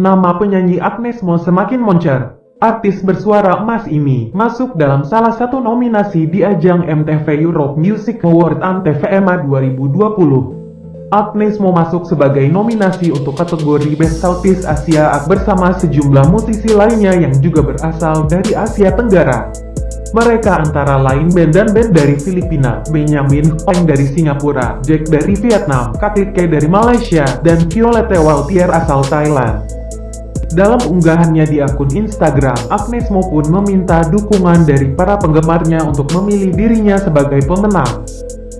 Nama penyanyi Agnes Mo semakin moncer. Artis bersuara emas ini masuk dalam salah satu nominasi di ajang MTV Europe Music Award Antv EMA 2020. Agnes Mo masuk sebagai nominasi untuk kategori Best Southeast Asia bersama sejumlah musisi lainnya yang juga berasal dari Asia Tenggara. Mereka antara lain band dan band dari Filipina, Benjamin Hong dari Singapura, Jack dari Vietnam, Katit K dari Malaysia, dan Violette Waltier asal Thailand. Dalam unggahannya di akun Instagram, Agnes Mo pun meminta dukungan dari para penggemarnya untuk memilih dirinya sebagai pemenang.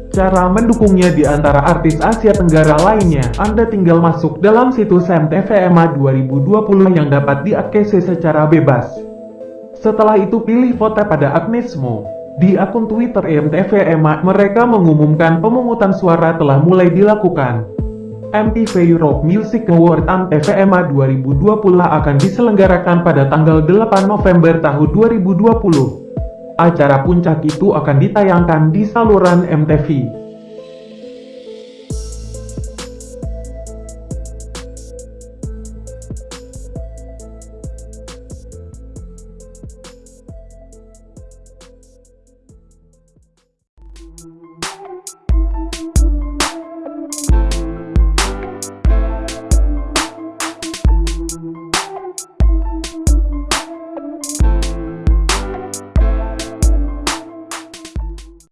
Cara mendukungnya di antara artis Asia Tenggara lainnya, Anda tinggal masuk dalam situs MTV EMA 2020 yang dapat diakses secara bebas. Setelah itu pilih vote pada Agnes Mo. Di akun Twitter MTV EMA, mereka mengumumkan pemungutan suara telah mulai dilakukan. MTV Europe Music Award Antv EMA 2020 akan diselenggarakan pada tanggal 8 November tahun 2020. Acara puncak itu akan ditayangkan di saluran MTV.